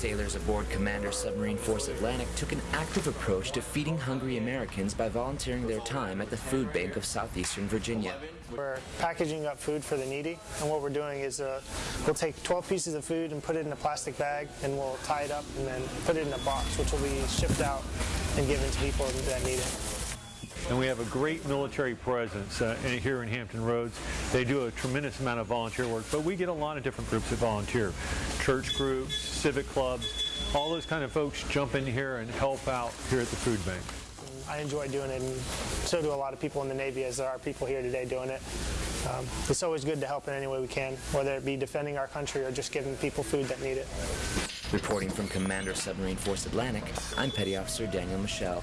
Sailors aboard Commander Submarine Force Atlantic took an active approach to feeding hungry Americans by volunteering their time at the food bank of southeastern Virginia. We're packaging up food for the needy, and what we're doing is uh, we'll take 12 pieces of food and put it in a plastic bag, and we'll tie it up and then put it in a box, which will be shipped out and given to people that need it. And we have a great military presence uh, here in Hampton Roads. They do a tremendous amount of volunteer work, but we get a lot of different groups that volunteer. Church groups, civic clubs, all those kind of folks jump in here and help out here at the food bank. I enjoy doing it, and so do a lot of people in the Navy, as there are people here today doing it. Um, it's always good to help in any way we can, whether it be defending our country or just giving people food that need it. Reporting from Commander Submarine Force Atlantic, I'm Petty Officer Daniel Michelle.